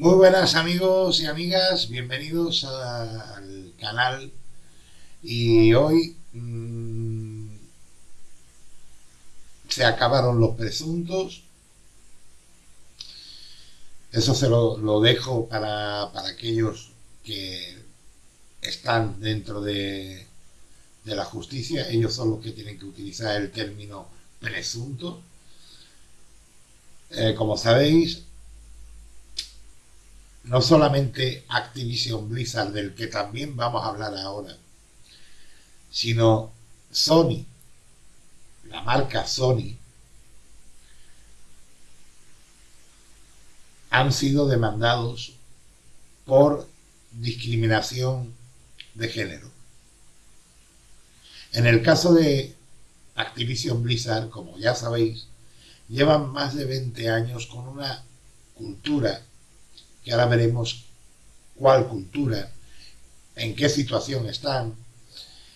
Muy buenas amigos y amigas, bienvenidos al canal. Y hoy mmm, se acabaron los presuntos. Eso se lo, lo dejo para, para, aquellos que están dentro de, de la justicia. Ellos son los que tienen que utilizar el término presunto. Eh, como sabéis no solamente Activision Blizzard, del que también vamos a hablar ahora, sino Sony, la marca Sony, han sido demandados por discriminación de género. En el caso de Activision Blizzard, como ya sabéis, llevan más de 20 años con una cultura que ahora veremos cuál cultura, en qué situación están,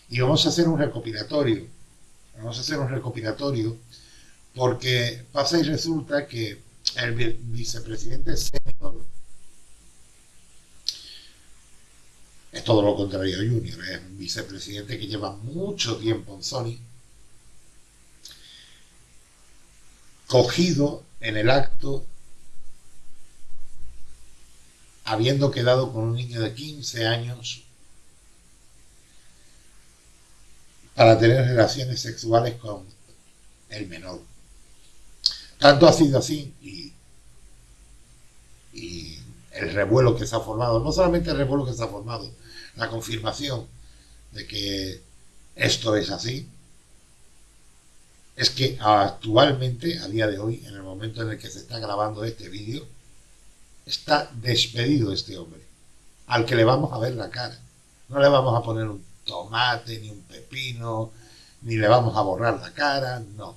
y vamos a hacer un recopilatorio. Vamos a hacer un recopilatorio porque pasa y resulta que el vicepresidente senior es todo lo contrario a Junior, es un vicepresidente que lleva mucho tiempo en Sony, cogido en el acto habiendo quedado con un niño de 15 años para tener relaciones sexuales con el menor. Tanto ha sido así y, el revuelo que se ha formado, no solamente el revuelo que se ha formado, la confirmación de que esto es así, es que actualmente, a día de hoy, en el momento en el que se está grabando este vídeo, está despedido este hombre, al que le vamos a ver la cara. No le vamos a poner un tomate, ni un pepino, ni le vamos a borrar la cara, no.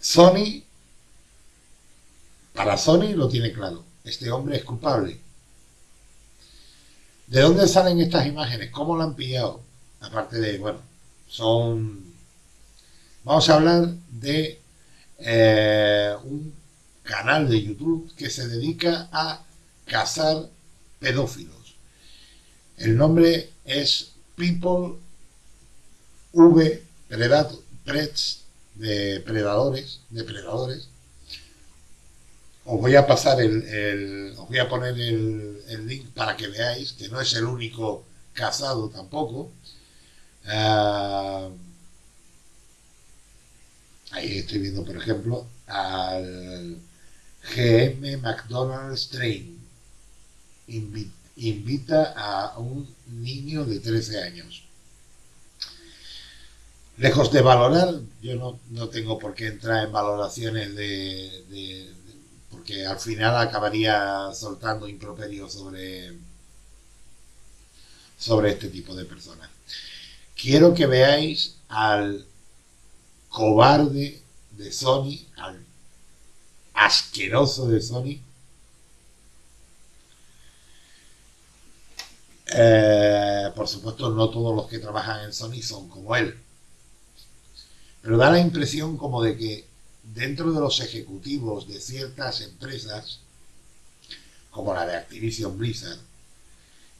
Sony, para Sony lo tiene claro, este hombre es culpable. ¿De dónde salen estas imágenes? ¿Cómo lo han pillado? Aparte de, bueno, son... Vamos a hablar de eh, un canal de YouTube que se dedica a cazar pedófilos. El nombre es People V Preds de predadores. Os voy a pasar el, os voy a poner el, link para que veáis que no es el único cazado tampoco. Ah, ahí estoy viendo, por ejemplo, al GM McDonald's Train invita a un niño de 13 años. Lejos de valorar, yo no, tengo por qué entrar en valoraciones de, porque al final acabaría soltando improperio sobre, sobre este tipo de personas. Quiero que veáis al cobarde de Sony, al asqueroso de Sony. Eh, por supuesto, no todos los que trabajan en Sony son como él. Pero da la impresión como de que dentro de los ejecutivos de ciertas empresas, como la de Activision Blizzard,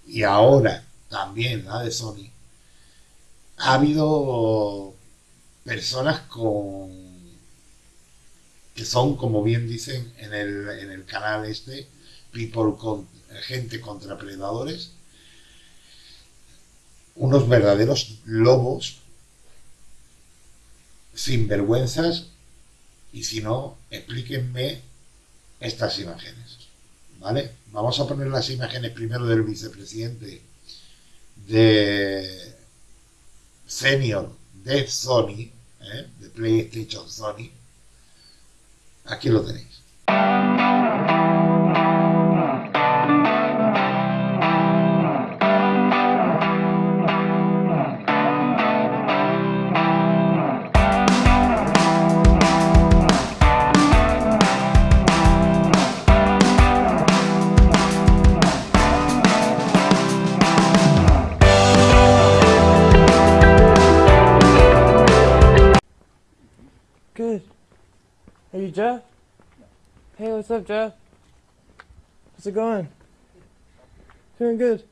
y ahora también la de Sony, ha habido personas con que son, como bien dicen en el, en el canal este, People con gente contra predadores, unos verdaderos lobos sin vergüenzas y si no, explíquenme estas imágenes. ¿Vale? Vamos a poner las imágenes primero del vicepresidente de senior de Sony, ¿eh? de PlayStation Sony, Aquí lo tenéis. What's up, Jeff? How's it going? Doing good.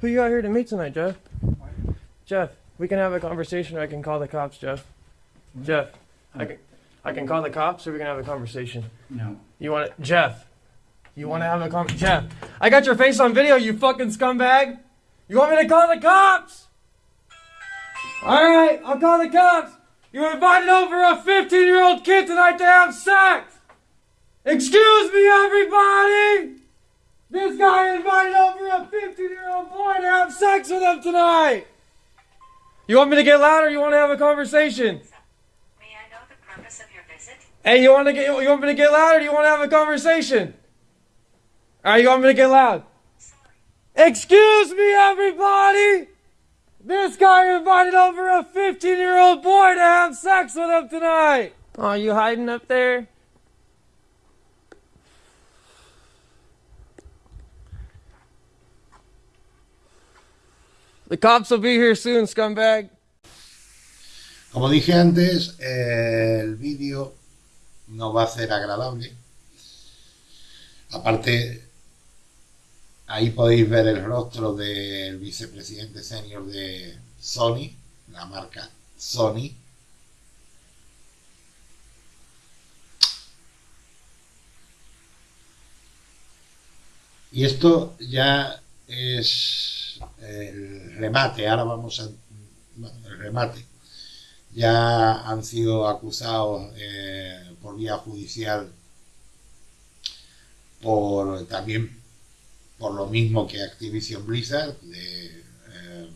Who you out here to meet tonight, Jeff? Jeff, we can have a conversation or I can call the cops, Jeff. Jeff, I can, I can call the cops or we can have a conversation. No. You want to, Jeff? You want to have a con? Jeff, I got your face on video, you fucking scumbag. You want me to call the cops? All right, I'll call the cops. You invited over a 15-year-old kid tonight to have sex. Excuse me, everybody. This guy invited over a 15-year-old boy to have sex with him tonight. You want me to get loud or you want to have a conversation? May I know the purpose of your visit? Hey, you want to get you want me to get loud or do you want to have a conversation? All right, you want me to get loud? Sorry. Excuse me, everybody. This guy invited over a 15-year-old boy to have sex with him tonight. Oh, you hiding up there? The cops will be here soon, scumbag. Como dije antes, el vídeo no va a ser agradable. Aparte, ahí podéis ver el rostro del vicepresidente senior de Sony, la marca Sony. Y esto ya es el remate. Ahora vamos a... bueno, el remate ya han sido acusados eh, por vía judicial por también por lo mismo que Activision Blizzard de eh,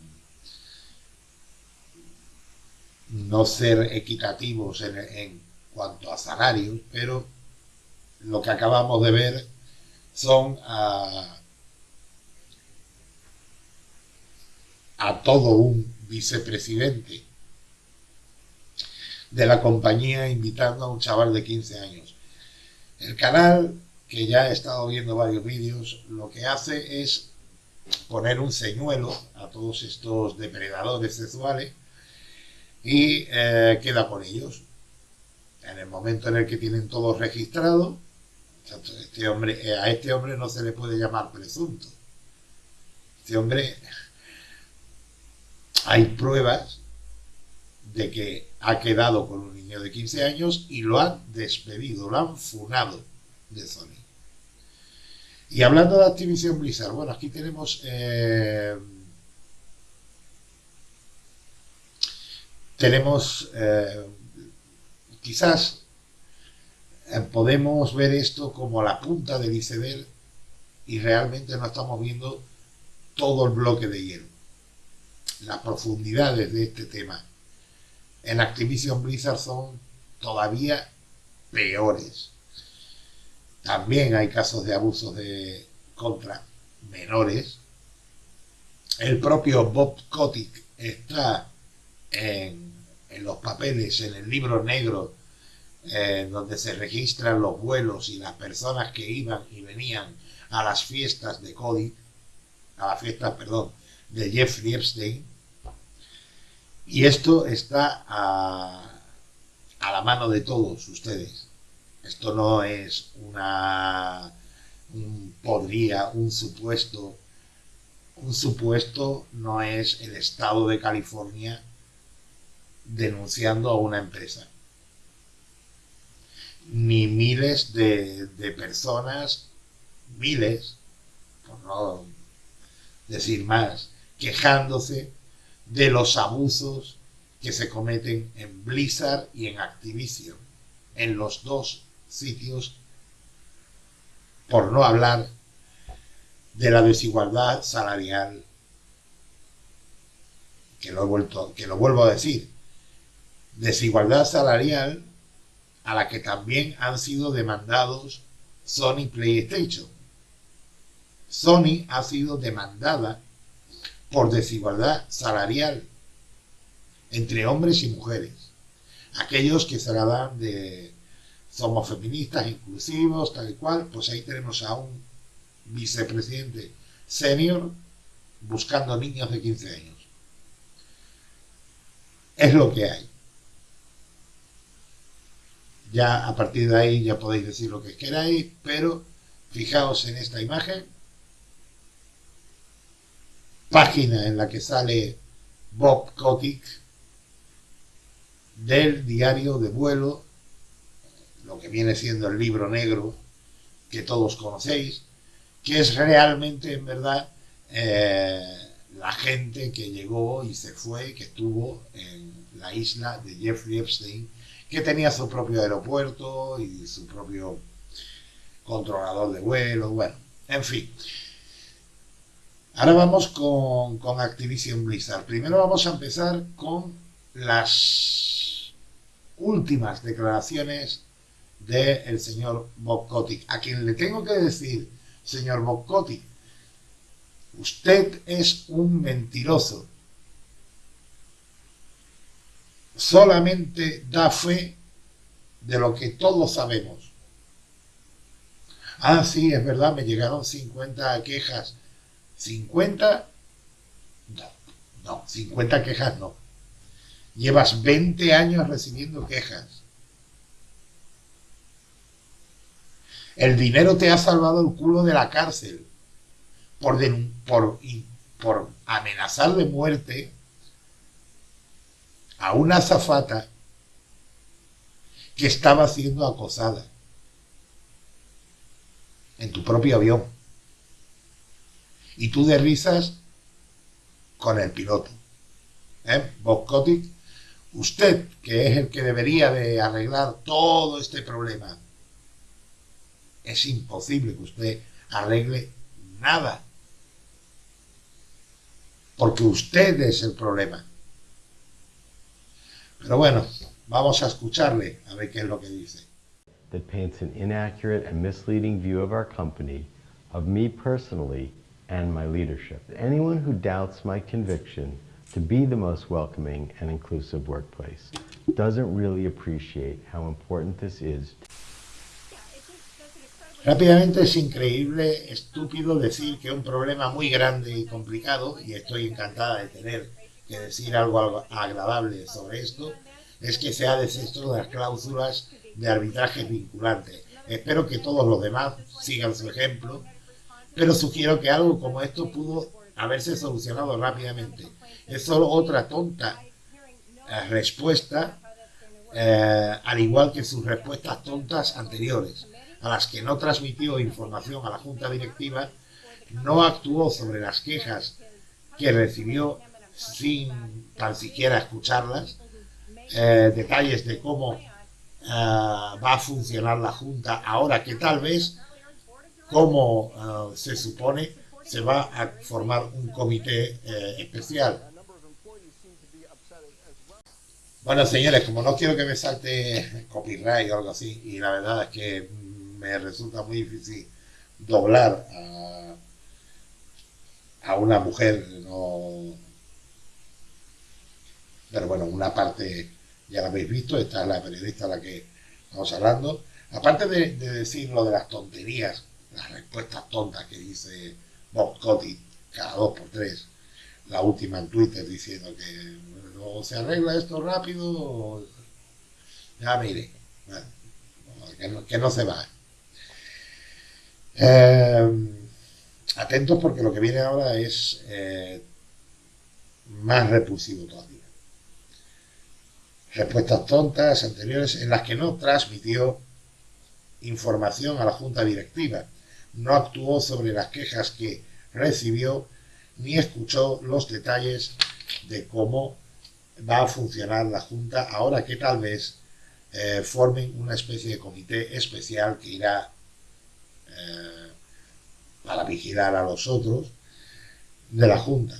no ser equitativos en, en cuanto a salarios pero lo que acabamos de ver son a todo un vicepresidente de la compañía invitando a un chaval de 15 años. El canal, que ya he estado viendo varios vídeos, lo que hace es poner un señuelo a todos estos depredadores sexuales y eh, queda con ellos. En el momento en el que tienen todos registrados, este hombre, eh, a este hombre no se le puede llamar presunto. Este hombre, hay pruebas de que ha quedado con un niño de 15 años y lo han despedido, lo han funado de Sony. Y hablando de Activision Blizzard, bueno, aquí tenemos eh, tenemos eh, quizás eh, podemos ver esto como la punta del iceberg y realmente no estamos viendo todo el bloque de hielo, las profundidades de este tema en Activision Blizzard son todavía peores. También hay casos de abusos de contra menores. El propio Bob Kotick está en, los papeles, en el libro negro, donde se registran los vuelos y las personas que iban y venían a las fiestas de Cody, a las fiestas, perdón, de Jeffrey Epstein, y esto está a, a, la mano de todos ustedes. Esto no es una un podría, un supuesto. Un supuesto no es el estado de California denunciando a una empresa. Ni miles de, de personas, miles, por no decir más, quejándose de los abusos que se cometen en Blizzard y en Activision, en los dos sitios, por no hablar de la desigualdad salarial, que lo, he vuelto, que lo vuelvo a decir, desigualdad salarial a la que también han sido demandados Sony PlayStation. Sony ha sido demandada por desigualdad salarial entre hombres y mujeres. Aquellos que se la dan de somos feministas, inclusivos, tal y cual, pues ahí tenemos a un vicepresidente senior buscando niños de 15 años. Es lo que hay. Ya a partir de ahí ya podéis decir lo que queráis, pero Fijaos en esta imagen. Página en la que sale Bob Kotick del diario de vuelo, lo que viene siendo el libro negro que todos conocéis, que es realmente, en verdad, eh, la gente que llegó y se fue, que estuvo en la isla de Jeffrey Epstein, que tenía su propio aeropuerto y su propio controlador de vuelo, bueno, en fin. Ahora vamos con, Activision Blizzard. Primero vamos a empezar con las últimas declaraciones del señor Bob a quien le tengo que decir, señor Bob usted es un mentiroso. Solamente da fe de lo que todos sabemos. Ah, sí, es verdad, me llegaron 50 quejas. ¿50? No, no, 50 quejas no. Llevas 20 años recibiendo quejas. El dinero te ha salvado el culo de la cárcel por, amenazar de muerte a una azafata que estaba siendo acosada en tu propio avión. Y tú de risas con el piloto. ¿Eh? Bob Kotick, usted, que es el que debería de arreglar todo este problema, es imposible que usted arregle nada. Porque usted es el problema. Pero bueno, vamos a escucharle a ver qué es lo que dice. that paints an inaccurate and misleading view of our company, of me personally, and my leadership. Anyone who doubts my conviction to be the most welcoming and inclusive workplace doesn't really appreciate how important this is. Rápidamente es increíble, estúpido decir que un problema muy grande y complicado, y estoy encantada de tener que decir algo agradable sobre esto, es que se ha deshecho de las cláusulas de arbitraje vinculante. Espero que todos los demás sigan su ejemplo, pero sugiero que algo como esto pudo haberse solucionado rápidamente. Es solo otra tonta eh, respuesta, eh, al igual que sus respuestas tontas anteriores, a las que no transmitió información a la Junta Directiva, no actuó sobre las quejas que recibió sin tan siquiera escucharlas, eh, detalles de cómo va a funcionar la Junta ahora que tal vez, como ah, se supone, se va a formar un comité eh, especial. Bueno, señores, como no quiero que me salte copyright o algo así, y la verdad es que me resulta muy difícil doblar a, una mujer, no... Pero bueno, una parte ya la habéis visto, esta es la periodista a la que estamos hablando. Aparte de, decir lo de las tonterías, las respuestas tontas que dice Bob Cody cada dos por tres, la última en Twitter diciendo que o se arregla esto rápido ya mire, que, no, se va. Eh, atentos porque lo que viene ahora es eh, más repulsivo todavía respuestas tontas anteriores en las que no transmitió información a la Junta Directiva, no actuó sobre las quejas que recibió ni escuchó los detalles de cómo va a funcionar la Junta ahora que tal vez eh, formen una especie de comité especial que irá eh, para vigilar a los otros de la Junta.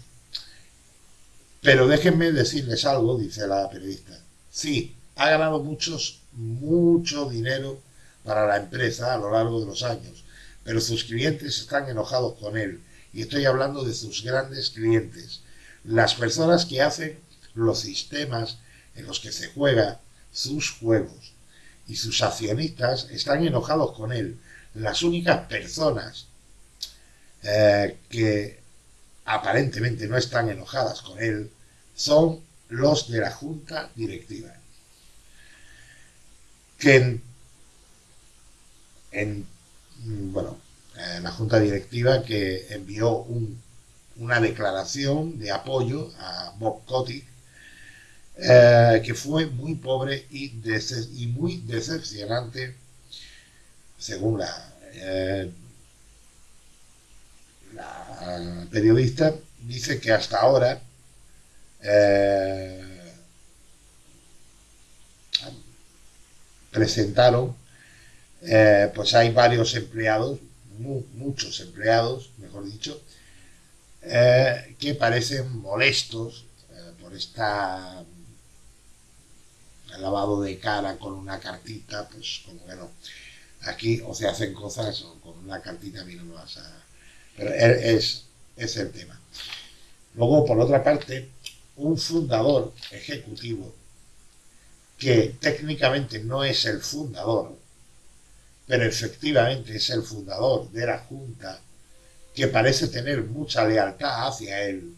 Pero déjenme decirles algo, dice la periodista. Sí, ha ganado muchos, mucho dinero para la empresa a lo largo de los años, pero sus clientes están enojados con él. Y estoy hablando de sus grandes clientes, las personas que hacen los sistemas en los que se juega sus juegos. Y sus accionistas están enojados con él. Las únicas personas eh, que aparentemente no están enojadas con él son los de la junta directiva, en, bueno, eh, la junta directiva que envió un- una declaración de apoyo a Bob Kotick, eh, que fue muy pobre y, muy decepcionante, según la, eh, la periodista, dice que hasta ahora presentaron, eh, pues hay varios empleados, mu- muchos empleados, mejor dicho, eh, que parecen molestos eh, por esta lavado de cara con una cartita, pues como que no. Aquí o se hacen cosas o con una cartita a mí no me vas a... Pero e- es, es el tema. Luego, por otra parte, un fundador ejecutivo que técnicamente no es el fundador, pero efectivamente es el fundador de la Junta, que parece tener mucha lealtad hacia él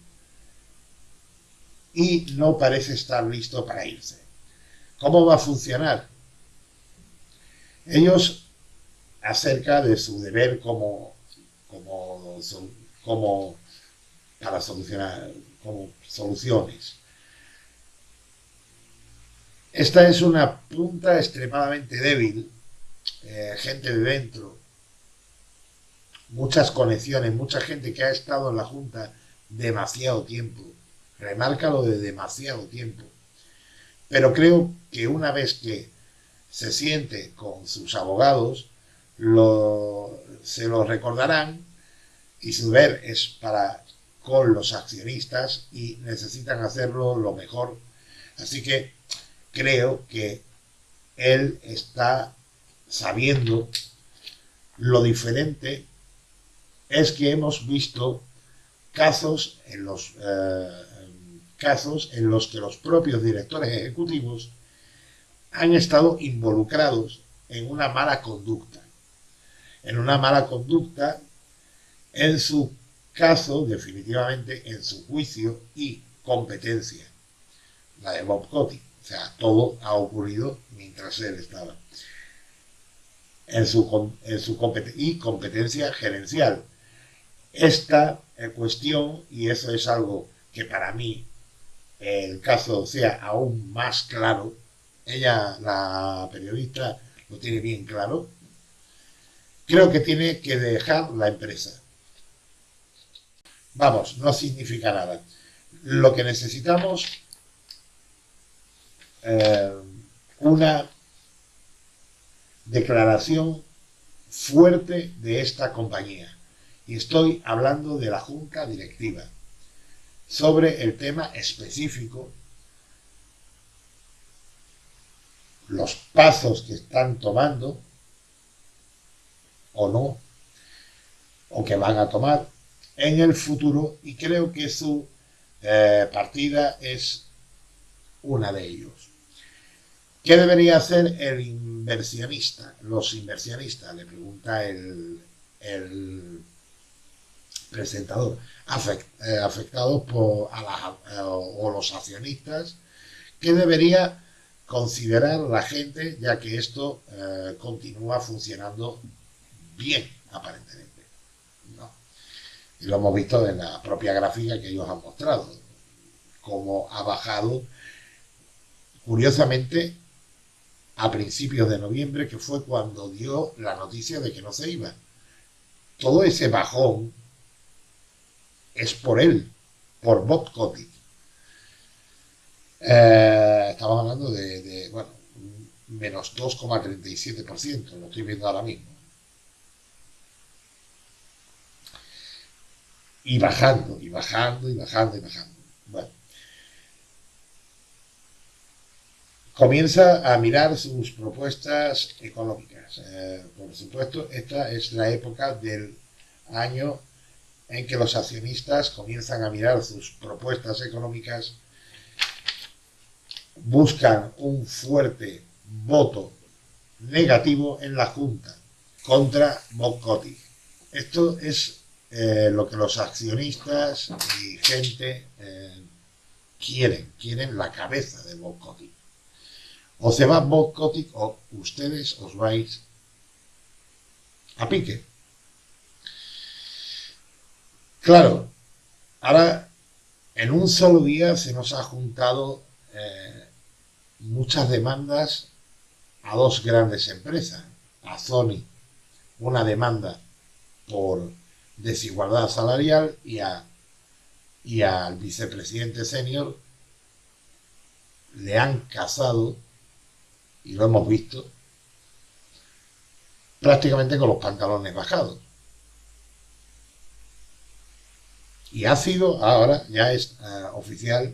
y no parece estar listo para irse. ¿Cómo va a funcionar? Ellos, acerca de su deber como, como, como para solucionar, como soluciones. Esta es una punta extremadamente débil, eh, gente de dentro, muchas conexiones, mucha gente que ha estado en la Junta demasiado tiempo. Remarca lo de demasiado tiempo. Pero creo que una vez que se siente con sus abogados, lo- se lo recordarán y su deber es para con los accionistas y necesitan hacerlo lo mejor. Así que creo que él está sabiendo lo diferente es que hemos visto casos en los eh, casos en los que los propios directores ejecutivos han estado involucrados en una mala conducta. En una mala conducta en su caso definitivamente en su juicio y competencia la de Bob Coty. O sea todo ha ocurrido mientras él estaba en su, en su compet- y competencia gerencial esta eh, cuestión, y eso es algo que para mí el caso sea aún más claro, ella, la periodista, lo tiene bien claro, creo que tiene que dejar la empresa. Vamos, no significa nada. Lo que necesitamos, eh, una declaración fuerte de esta compañía y estoy hablando de la junta directiva sobre el tema específico, los pasos que están tomando o no, o que van a tomar en el futuro y creo que su eh, partida es una de ellos. ¿Qué debería hacer el inversionista? Los inversionistas, le pregunta el, presentador, eh, afectados por a eh, o los accionistas, ¿qué debería considerar la gente ya que esto eh, continúa funcionando bien, aparentemente? Y lo hemos visto en la propia gráfica que ellos han mostrado, cómo ha bajado, curiosamente, a principios de noviembre, que fue cuando dio la noticia de que no se iba. Todo ese bajón es por él, por Bob Kotick. Eh, estamos hablando de, de, bueno, menos 2,37%, lo estoy viendo ahora mismo. Y bajando, y bajando, y bajando, y bajando. Bueno. Comienza a mirar sus propuestas económicas. Eh, por supuesto, esta es la época del año en que los accionistas comienzan a mirar sus propuestas económicas, buscan un fuerte voto negativo en la Junta contra Kotick. Esto es eh, lo que los accionistas y gente eh, quieren, quieren la cabeza de Kotick. O se va Bob Kotick o ustedes os vais a pique. Claro, ahora en un solo día se nos ha juntado eh, muchas demandas a dos grandes empresas, a Sony, una demanda por desigualdad salarial y, a, y al vicepresidente senior le han casado, y lo hemos visto, prácticamente con los pantalones bajados. Y ha sido, ahora ya es eh, oficial,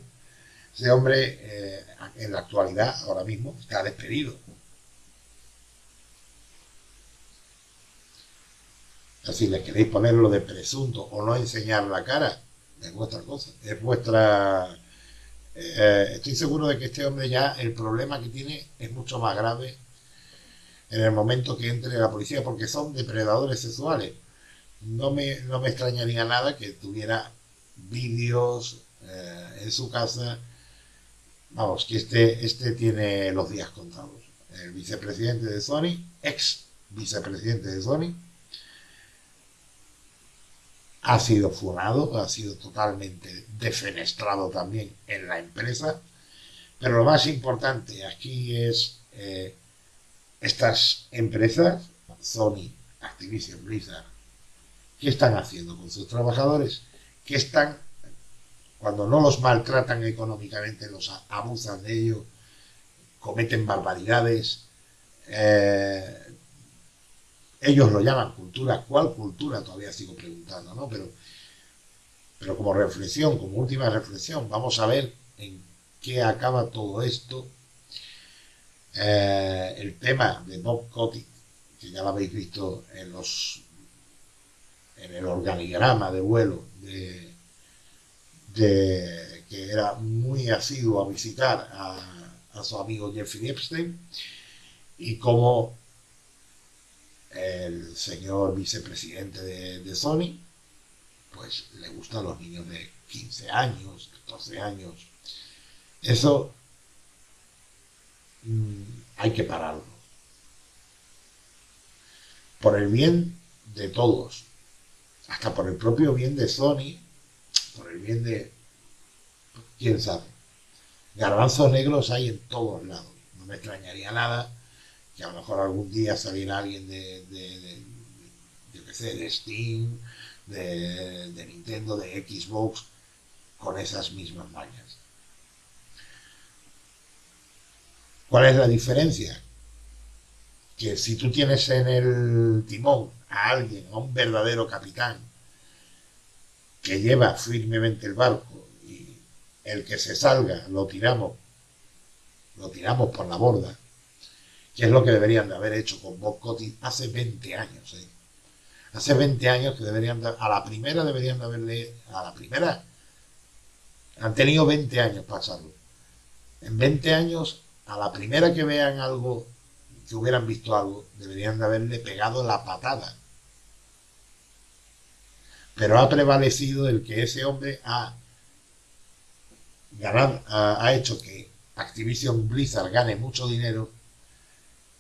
ese hombre eh, en la actualidad, ahora mismo, está despedido. Si le queréis ponerlo de presunto o no enseñar la cara, es vuestra cosa, es vuestra... Eh, estoy seguro de que este hombre ya el problema que tiene es mucho más grave en el momento que entre la policía, porque son depredadores sexuales. No me, no me extrañaría nada que tuviera vídeos eh, en su casa. Vamos, que este, este tiene los días contados. El vicepresidente de Sony, ex vicepresidente de Sony, ha sido funado, ha sido totalmente defenestrado también en la empresa. Pero lo más importante aquí es eh, estas empresas, Sony, Activision, Blizzard, ¿qué están haciendo con sus trabajadores? ¿Qué están, cuando no los maltratan económicamente, los abusan de ellos, cometen barbaridades? Eh, ellos lo llaman cultura. ¿Cuál cultura? Todavía sigo preguntando, ¿no? Pero, pero como reflexión, como última reflexión, vamos a ver en qué acaba todo esto. Eh, el tema de Bob Kotick, que ya lo habéis visto en los en el organigrama de vuelo de, que era muy asiduo a visitar a, a su amigo Jeffrey Epstein y cómo el señor vicepresidente de, Sony, pues le gustan los niños de 15 años, 14 años. Eso mm, hay que pararlo. Por el bien de todos, hasta por el propio bien de Sony, por el bien de... quién sabe. Garbanzos negros hay en todos lados. No me extrañaría nada que a lo mejor algún día saliera alguien de, de, yo qué sé, de Steam, de, de Nintendo, de Xbox, con esas mismas mañas. ¿Cuál es la diferencia? Que si tú tienes en el timón a alguien, a un verdadero capitán, que lleva firmemente el barco y el que se salga lo tiramos, lo tiramos por la borda, que es lo que deberían de haber hecho con Bob Cotty hace 20 años. ¿eh? Hace 20 años que deberían de, a la primera deberían de haberle, a la primera, han tenido 20 años para. En 20 años, a la primera que vean algo, que hubieran visto algo, deberían de haberle pegado la patada. Pero ha prevalecido el que ese hombre ha, ganado, ha, ha hecho que Activision Blizzard gane mucho dinero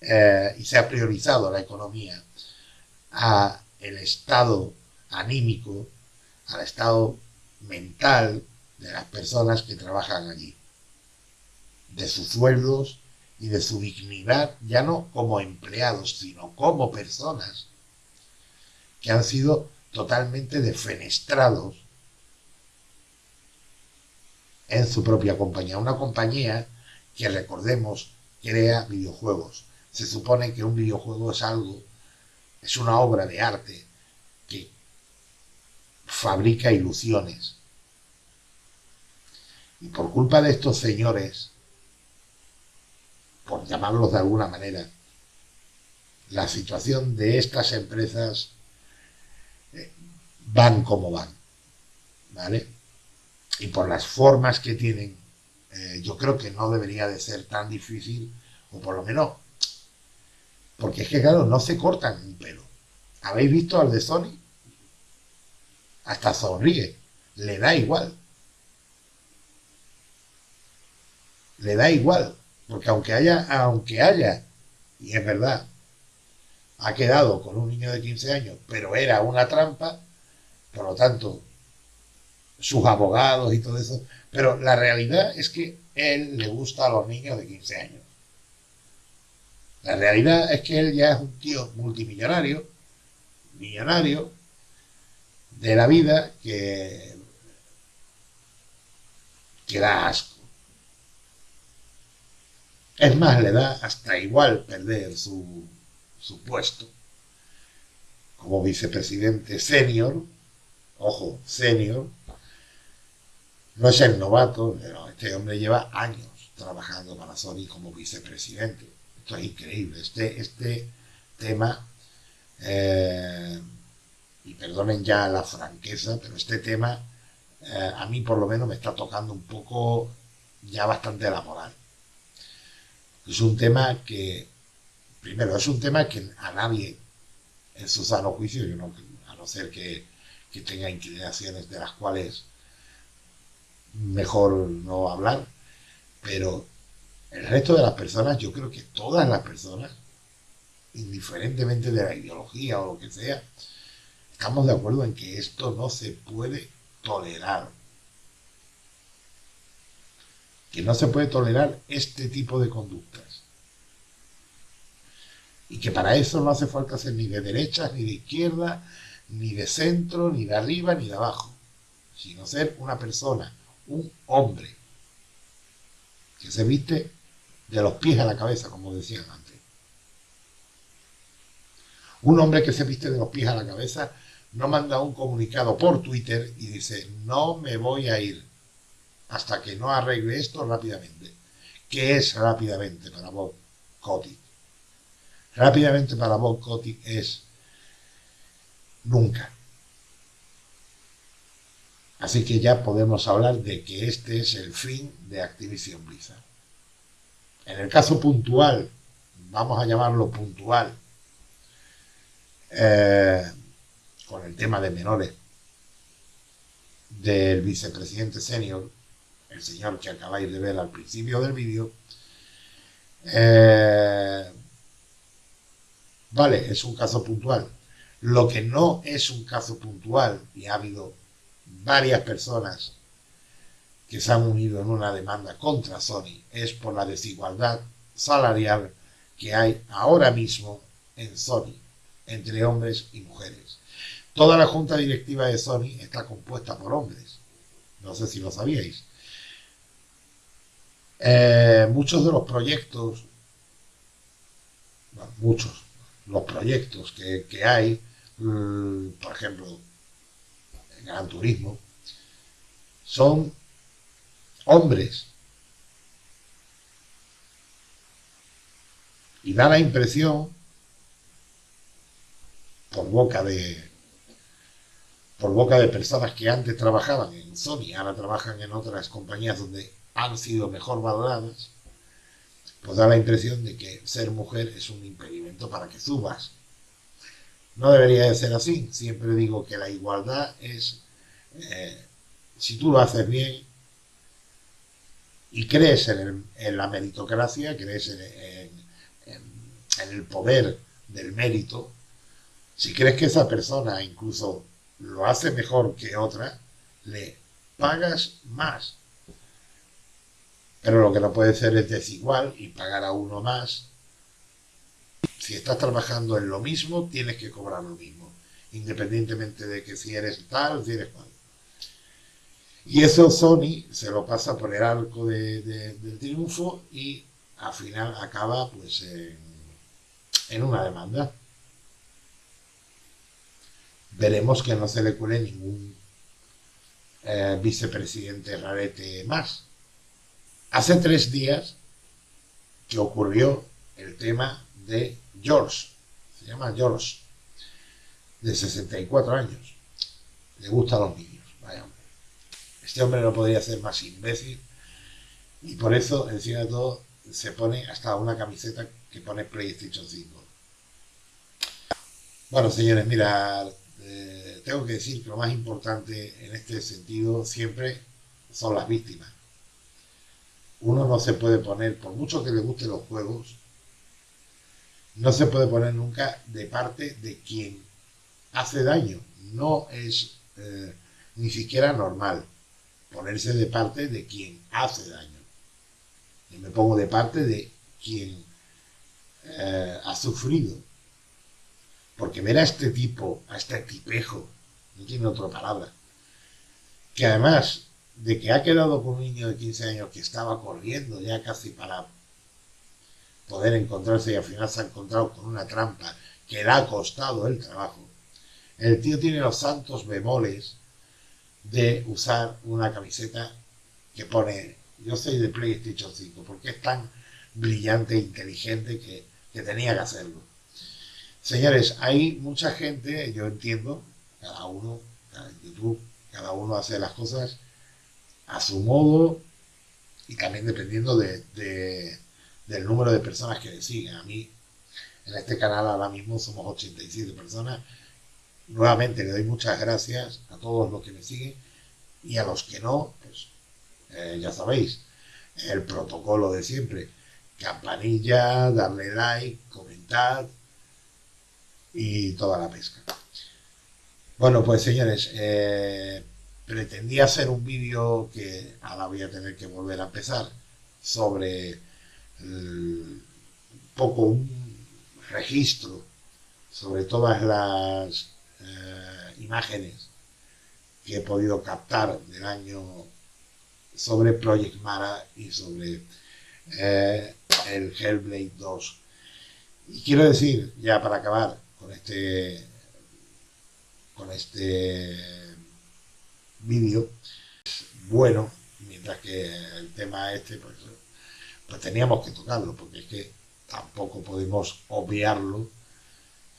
eh, y se ha priorizado la economía a el estado anímico, al estado mental de las personas que trabajan allí, de sus sueldos y de su dignidad, ya no como empleados, sino como personas que han sido totalmente defenestrados en su propia compañía. Una compañía que, recordemos, crea videojuegos, se supone que un videojuego es algo, es una obra de arte que fabrica ilusiones. Y por culpa de estos señores, por llamarlos de alguna manera, la situación de estas empresas eh, van como van. ¿Vale? Y por las formas que tienen, eh, yo creo que no debería de ser tan difícil, o por lo menos porque es que, claro, no se cortan un pelo. ¿Habéis visto al de Sony? Hasta sonríe. Le da igual. Le da igual. Porque aunque haya, aunque haya, y es verdad, ha quedado con un niño de 15 años, pero era una trampa, por lo tanto, sus abogados y todo eso, pero la realidad es que él le gusta a los niños de 15 años. La realidad es que él ya es un tío multimillonario, millonario, de la vida que, que da asco. Es más, le da hasta igual perder su, su puesto como vicepresidente senior, ojo, senior, no es el novato, pero este hombre lleva años trabajando para Sony como vicepresidente. Es increíble. Este, este tema, eh, y perdonen ya la franqueza, pero este tema eh, a mí por lo menos me está tocando un poco ya bastante la moral. Es un tema que, primero, es un tema que a nadie en su sano juicio, a no ser que, que tenga inclinaciones de las cuales mejor no hablar, pero el resto de las personas, yo creo que todas las personas, indiferentemente de la ideología o lo que sea, estamos de acuerdo en que esto no se puede tolerar. Que no se puede tolerar este tipo de conductas. Y que para eso no hace falta ser ni de derecha, ni de izquierda, ni de centro, ni de arriba, ni de abajo. Sino ser una persona, un hombre, que se viste de los pies a la cabeza, como decían antes. Un hombre que se viste de los pies a la cabeza no manda un comunicado por Twitter y dice, no me voy a ir hasta que no arregle esto rápidamente. ¿Qué es rápidamente para Bob Kotick? Rápidamente para Bob Kotick es nunca. Así que ya podemos hablar de que este es el fin de Activision Blizzard. En el caso puntual, vamos a llamarlo puntual, eh, con el tema de menores del vicepresidente senior, el señor que acabáis de ver al principio del vídeo, eh, vale, es un caso puntual. Lo que no es un caso puntual, y ha habido varias personas que se han unido en una demanda contra Sony, es por la desigualdad salarial que hay ahora mismo en Sony entre hombres y mujeres. Toda la junta directiva de Sony está compuesta por hombres. No sé si lo sabíais. Eh, muchos de los proyectos, muchos, los proyectos que, hay, mm, por ejemplo, en Gran Turismo, son hombres. Y da la impresión, por boca de, por boca de personas que antes trabajaban en Sony, ahora trabajan en otras compañías donde han sido mejor valoradas, pues da la impresión de que ser mujer es un impedimento para que subas. No debería de ser así. Siempre digo que la igualdad es, eh, si tú lo haces bien y crees en, la meritocracia, crees en el poder del mérito, si crees que esa persona incluso lo hace mejor que otra, le pagas más. Pero lo que no puede ser es desigual y pagar a uno más. Si estás trabajando en lo mismo, tienes que cobrar lo mismo, independientemente de que si eres tal, si eres cual. Y eso Sony se lo pasa por el arco del triunfo y al final acaba pues en una demanda veremos que no se le cuele ningún eh, vicepresidente rarete más. Hace tres días que ocurrió el tema de George, se llama George, de 64 años. Le gusta a los niños. Este hombre no podría ser más imbécil y por eso, encima de todo, se pone hasta una camiseta que pone PlayStation 5. Bueno, señores, mira, eh, tengo que decir que lo más importante en este sentido siempre son las víctimas. Uno no se puede poner, por mucho que le gusten los juegos, no se puede poner nunca de parte de quien hace daño. No es eh, ni siquiera normal. Ponerse de parte de quien hace daño. Y me pongo de parte de quien eh, ha sufrido. Porque ver a este tipo, a este tipejo, no tiene otra palabra, que además de que ha quedado con un niño de 15 años que estaba corriendo ya casi para poder encontrarse y al final se ha encontrado con una trampa que le ha costado el trabajo. El tío tiene los santos bemoles de usar una camiseta que pone yo soy de PlayStation 5 porque es tan brillante e inteligente que, que tenía que hacerlo. Señores, hay mucha gente, yo entiendo, cada uno, en YouTube, cada uno hace las cosas a su modo y también dependiendo de, de- del número de personas que le siguen. A mí, en este canal ahora mismo somos 87 personas. Nuevamente le doy muchas gracias a todos los que me siguen y a los que no, pues eh, ya sabéis, el protocolo de siempre. Campanilla, darle like, comentar y toda la pesca. Bueno, pues señores, eh, pretendía hacer un vídeo que ahora voy a tener que volver a empezar sobre un poco un registro sobre todas las eh, imágenes que he podido captar del año sobre Project Mara y sobre eh, el Hellblade 2. Y quiero decir, ya para acabar con este con este vídeo, bueno, mientras que el tema este, pues, pues teníamos que tocarlo, porque es que tampoco podemos obviarlo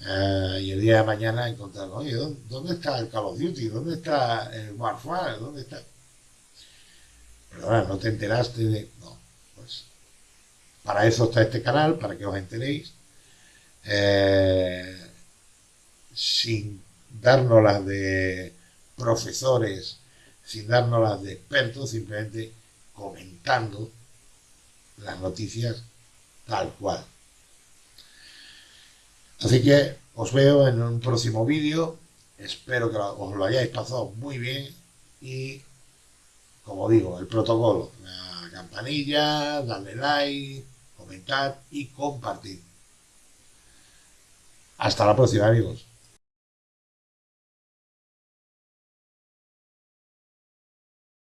eh, y el día de mañana encontrarlo, oye, ¿dónde, dónde está el Call of Duty? ¿Dónde está el Warfare? ¿Dónde está? Perdona, ¿no te enteraste de...? No, pues para eso está este canal, para que os enteréis. Eh, sin darnos las de profesores, sin darnos las de expertos, simplemente comentando las noticias tal cual. Así que os veo en un próximo vídeo. Espero que os lo hayáis pasado muy bien y, como digo, el protocolo, la campanilla, darle like, comentar y compartir. Hasta la próxima, amigos.